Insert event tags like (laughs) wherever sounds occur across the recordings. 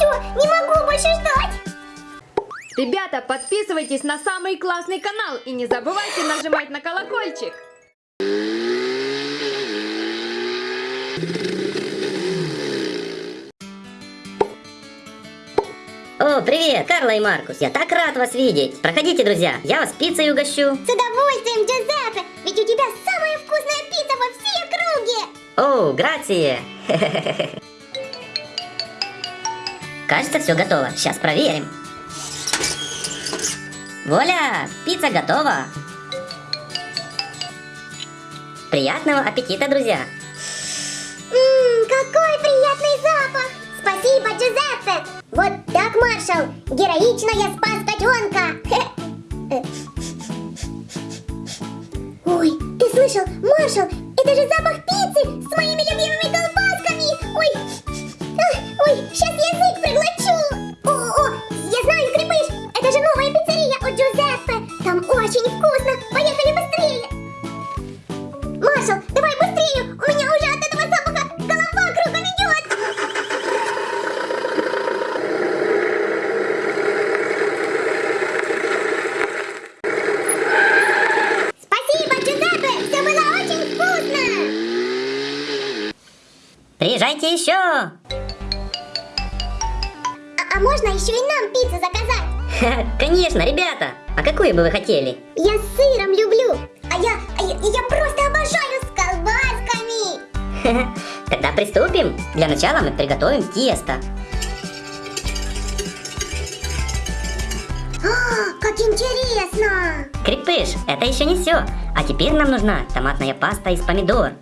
все, не могу больше ждать. Ребята, подписывайтесь на самый классный канал и не забывайте нажимать на колокольчик. О, привет, Карла и Маркус, я так рад вас видеть. Проходите, друзья, я вас пиццей угощу. С удовольствием, Джузеппе, ведь у тебя самая вкусная пицца во всей округе. О, грация. (laughs) Кажется, все готово. Сейчас проверим. Вуаля, пицца готова. Приятного аппетита, друзья. Приезжайте еще. А, а можно еще и нам пиццу заказать? Конечно, ребята. А какую бы вы хотели? Я с сыром люблю, а я, а я, я просто обожаю с колбасками. Тогда приступим. Для начала мы приготовим тесто. А, как интересно. Крепыш, это еще не все. А теперь нам нужна томатная паста из помидор.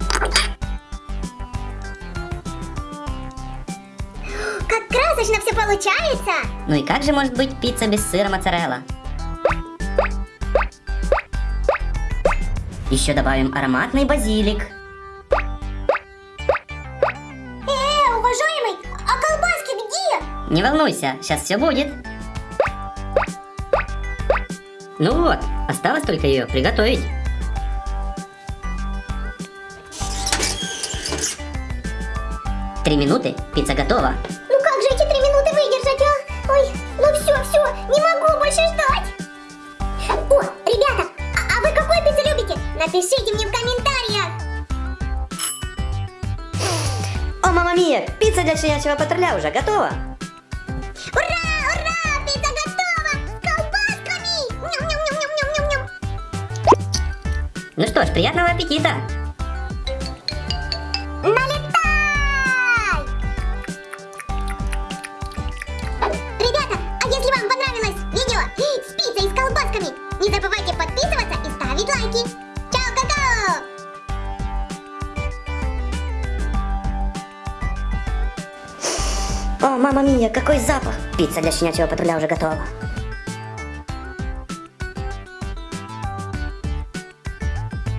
Как красочно все получается. Ну и как же может быть пицца без сыра моцарелла? Еще добавим ароматный базилик. Э, уважаемый, а колбаски где? Не волнуйся, сейчас все будет. Ну вот, осталось только ее приготовить. Три минуты, пицца готова. Напишите мне в комментариях. О, мама мия, пицца для щенячьего патруля уже готова. Ура, ура, пицца готова! С колбасками! Ням-ням-ням-ням-ням-ням. Ну что ж, приятного аппетита. Налетай! Ребята, а если вам понравилось видео с пиццей и с колбасками, не забывайте О, мама мия, какой запах! Пицца для щенячьего патруля уже готова.